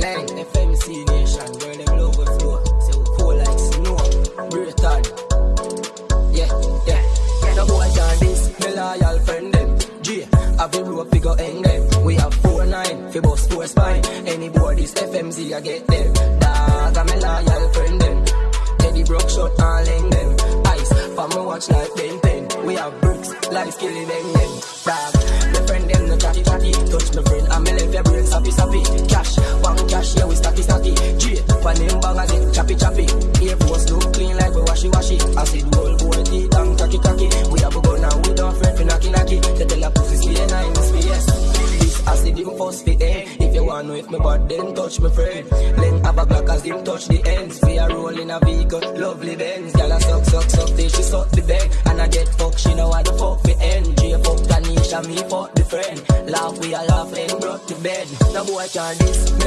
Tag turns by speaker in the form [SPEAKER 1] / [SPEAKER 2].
[SPEAKER 1] Lang, FMC Nation, girl, them love with flow. Say we cool like snow. Britain. Yeah, yeah. No boy can this, me loyal friend them. G, have the rope, we go hang them. We have four nine, fi bust four spine. Any boy this FMZ, I get them. Dog, I'm a loyal friend them. Teddy broke shot and hang them. Ice, for me watch like Ben 10. We have bricks, like skilly bang them. Dog, If you want know if me bad, then touch me friend. Then have a black as him touch the ends. We are rolling a vehicle, lovely Benz. Gyal a suck suck suck till she suck the bed. And I get fucked, she know how the fuck fi end. J fuck Tanisha, me fuck the friend. Laugh we a laugh and broke the bed. No boy can this. Me